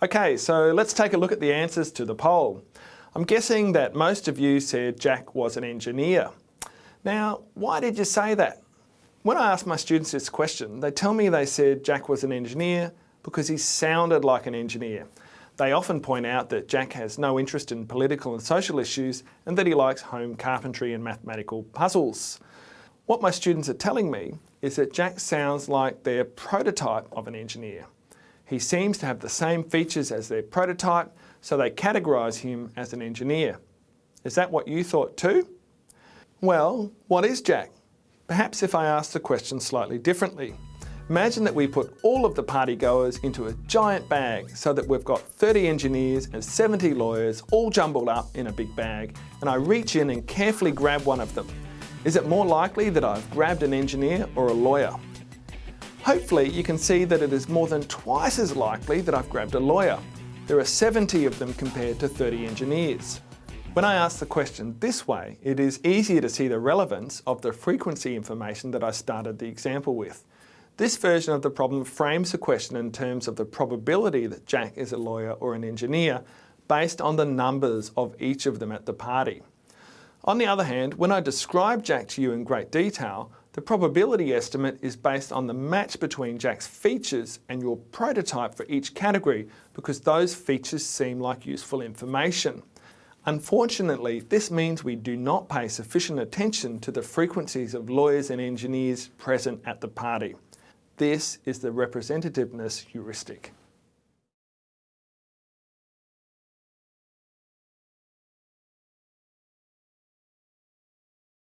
Okay, so let's take a look at the answers to the poll. I'm guessing that most of you said Jack was an engineer. Now, why did you say that? When I ask my students this question, they tell me they said Jack was an engineer because he sounded like an engineer. They often point out that Jack has no interest in political and social issues and that he likes home carpentry and mathematical puzzles. What my students are telling me is that Jack sounds like their prototype of an engineer. He seems to have the same features as their prototype, so they categorise him as an engineer. Is that what you thought too? Well, what is Jack? Perhaps if I ask the question slightly differently. Imagine that we put all of the party goers into a giant bag so that we've got 30 engineers and 70 lawyers all jumbled up in a big bag and I reach in and carefully grab one of them. Is it more likely that I've grabbed an engineer or a lawyer? Hopefully you can see that it is more than twice as likely that I've grabbed a lawyer. There are 70 of them compared to 30 engineers. When I ask the question this way, it is easier to see the relevance of the frequency information that I started the example with. This version of the problem frames the question in terms of the probability that Jack is a lawyer or an engineer based on the numbers of each of them at the party. On the other hand, when I describe Jack to you in great detail, the probability estimate is based on the match between Jack's features and your prototype for each category because those features seem like useful information. Unfortunately, this means we do not pay sufficient attention to the frequencies of lawyers and engineers present at the party. This is the representativeness heuristic.